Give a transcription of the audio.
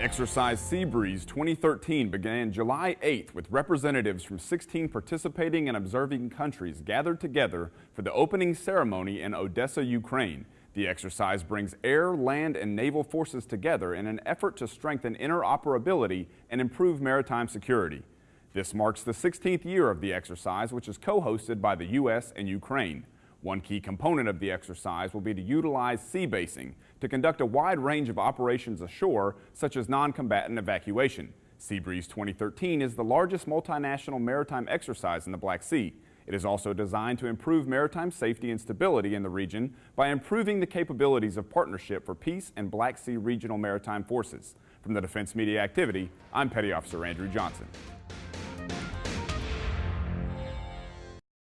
Exercise Sea Breeze 2013 began July 8th with representatives from 16 participating and observing countries gathered together for the opening ceremony in Odessa, Ukraine. The exercise brings air, land, and naval forces together in an effort to strengthen interoperability and improve maritime security. This marks the 16th year of the exercise, which is co-hosted by the U.S. and Ukraine. One key component of the exercise will be to utilize sea basing to conduct a wide range of operations ashore, such as non-combatant evacuation. Sea Breeze 2013 is the largest multinational maritime exercise in the Black Sea. It is also designed to improve maritime safety and stability in the region by improving the capabilities of Partnership for Peace and Black Sea Regional Maritime Forces. From the Defense Media Activity, I'm Petty Officer Andrew Johnson.